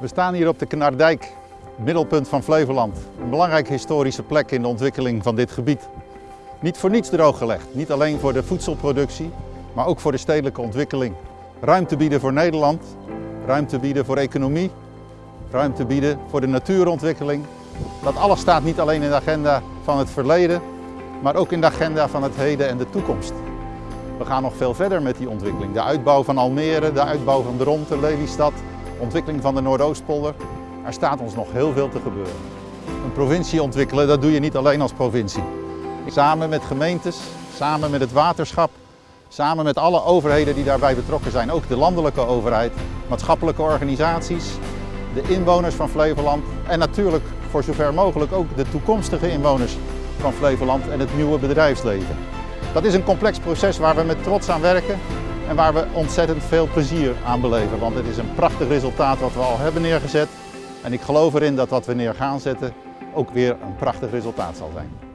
We staan hier op de Knardijk, middelpunt van Flevoland. Een belangrijke historische plek in de ontwikkeling van dit gebied. Niet voor niets drooggelegd, niet alleen voor de voedselproductie, maar ook voor de stedelijke ontwikkeling. Ruimte bieden voor Nederland, ruimte bieden voor economie, ruimte bieden voor de natuurontwikkeling. Dat alles staat niet alleen in de agenda van het verleden, maar ook in de agenda van het heden en de toekomst. We gaan nog veel verder met die ontwikkeling. De uitbouw van Almere, de uitbouw van de Dronten, Lelystad, ontwikkeling van de Noordoostpolder. Er staat ons nog heel veel te gebeuren. Een provincie ontwikkelen, dat doe je niet alleen als provincie. Samen met gemeentes, samen met het waterschap, samen met alle overheden die daarbij betrokken zijn, ook de landelijke overheid, maatschappelijke organisaties, de inwoners van Flevoland en natuurlijk voor zover mogelijk ook de toekomstige inwoners van Flevoland en het nieuwe bedrijfsleven. Dat is een complex proces waar we met trots aan werken en waar we ontzettend veel plezier aan beleven. Want het is een prachtig resultaat wat we al hebben neergezet. En ik geloof erin dat wat we neer gaan zetten ook weer een prachtig resultaat zal zijn.